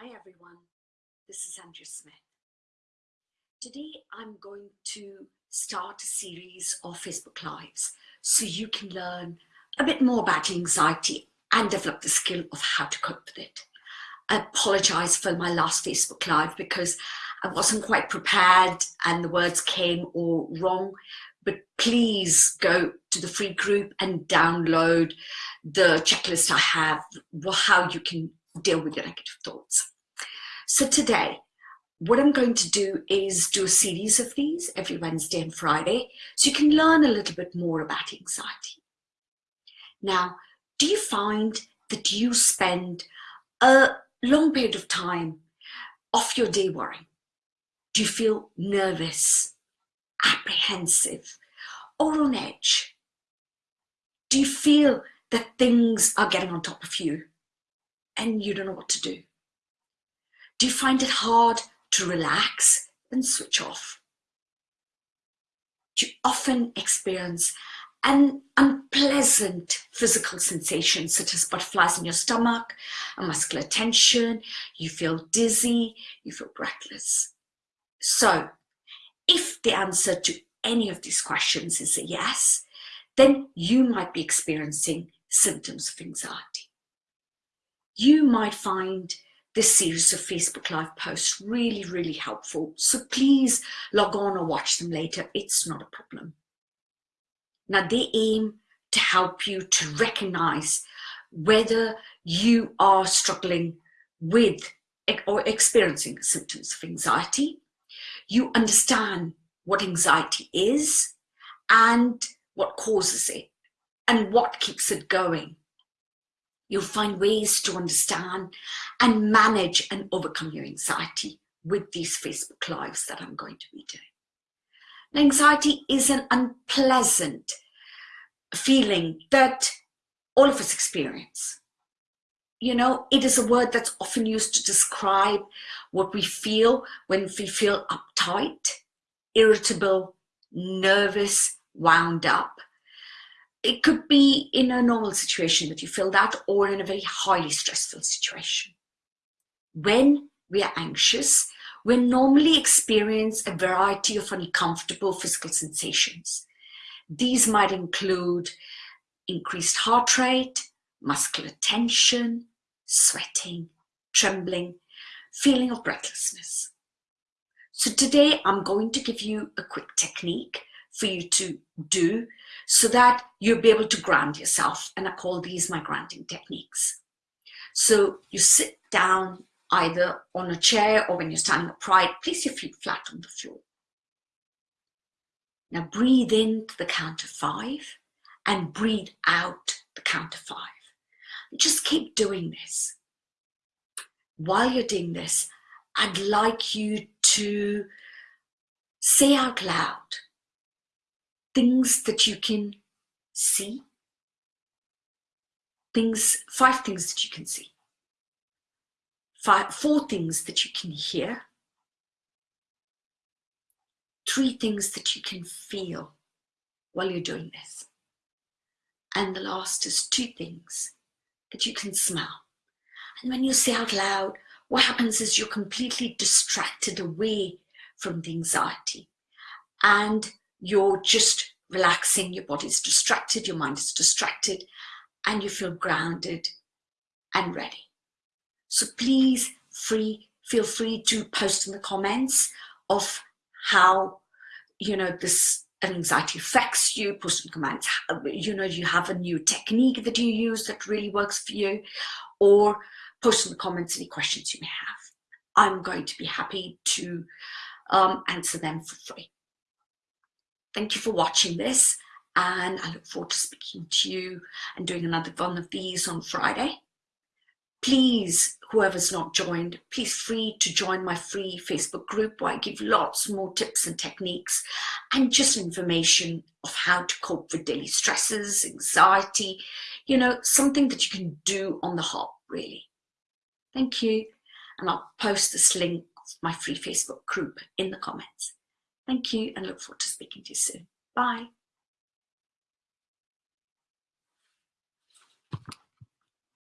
Hi everyone, this is Andrea Smith. Today I'm going to start a series of Facebook Lives so you can learn a bit more about anxiety and develop the skill of how to cope with it. I apologize for my last Facebook Live because I wasn't quite prepared and the words came all wrong, but please go to the free group and download the checklist I have, how you can deal with your negative thoughts. So today, what I'm going to do is do a series of these every Wednesday and Friday so you can learn a little bit more about anxiety. Now, do you find that you spend a long period of time off your day worrying? Do you feel nervous, apprehensive, or on edge? Do you feel that things are getting on top of you and you don't know what to do? Do you find it hard to relax and switch off? Do you often experience an unpleasant physical sensation such as butterflies in your stomach, a muscular tension, you feel dizzy, you feel breathless. So if the answer to any of these questions is a yes, then you might be experiencing symptoms of anxiety. You might find this series of Facebook Live posts really, really helpful. So please log on or watch them later. It's not a problem. Now they aim to help you to recognize whether you are struggling with or experiencing symptoms of anxiety. You understand what anxiety is and what causes it and what keeps it going. You'll find ways to understand and manage and overcome your anxiety with these Facebook Lives that I'm going to be doing. Anxiety is an unpleasant feeling that all of us experience. You know, it is a word that's often used to describe what we feel when we feel uptight, irritable, nervous, wound up. It could be in a normal situation that you feel that or in a very highly stressful situation. When we are anxious, we normally experience a variety of uncomfortable physical sensations. These might include increased heart rate, muscular tension, sweating, trembling, feeling of breathlessness. So today I'm going to give you a quick technique for you to do so that you'll be able to ground yourself. And I call these my grounding techniques. So you sit down either on a chair or when you're standing upright, place your feet flat on the floor. Now breathe in to the count of five and breathe out the count of five. just keep doing this. While you're doing this, I'd like you to say out loud things that you can see, things, five things that you can see, five, four things that you can hear, three things that you can feel while you're doing this. And the last is two things that you can smell. And when you say out loud, what happens is you're completely distracted away from the anxiety. And you're just relaxing, your body's distracted, your mind is distracted, and you feel grounded and ready. So please free, feel free to post in the comments of how, you know, this anxiety affects you, post in comments, you know, you have a new technique that you use that really works for you, or post in the comments any questions you may have. I'm going to be happy to um, answer them for free. Thank you for watching this and I look forward to speaking to you and doing another one of these on Friday. Please, whoever's not joined, please free to join my free Facebook group where I give lots more tips and techniques and just information of how to cope with daily stresses, anxiety, you know, something that you can do on the hop, really. Thank you. And I'll post this link my free Facebook group in the comments. Thank you and look forward to speaking to you soon. Bye.